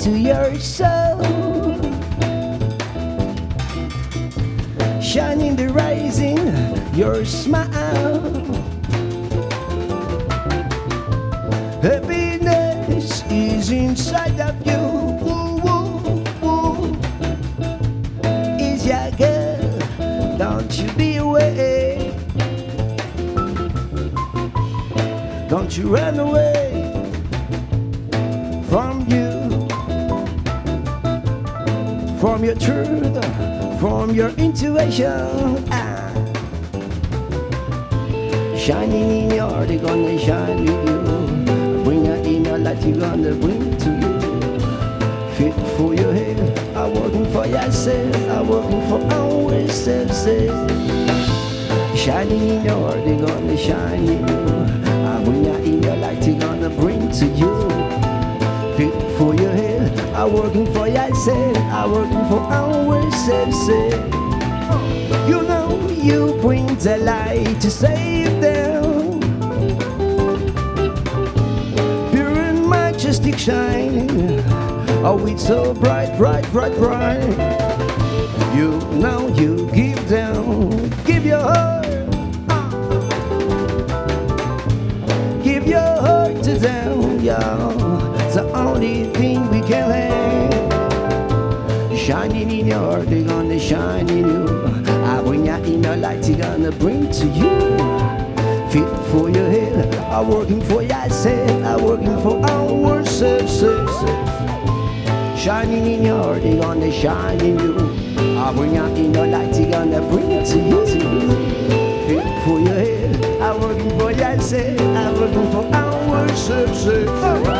into your soul. Shining the rising, your smile. Happiness is inside of you. Woo, woo, woo. Is your girl? Don't you be away. Don't you run away from you, from your truth, from your intuition. Ah. Shining in your heart, they gonna shine with you. Bring your inner light, you gonna bring to you. Fit for your head, I'm working for yourself, I'm working for ourselves. Shining in your heart, they gonna shine in you. I bring your inner light, they gonna bring to you. Fit for your head, I'm working for yourself, I'm working for ourselves. You know you bring the light to save them. Pure and majestic shining. Oh, it's so bright, bright, bright, bright. You know you give them, give your heart. Give your heart to them, yeah. The only thing we have. Shining in your heart, they're gonna shine in you. I bring out your inner light, they're gonna bring to you. Fit for your head, I'm working for yourself, I'm working for our ourselves. Shining in your heart, they're gonna shine in you. I bring out your inner light, they're gonna bring to you. Fit for your head, I'm working for yourself, I'm working for ourselves.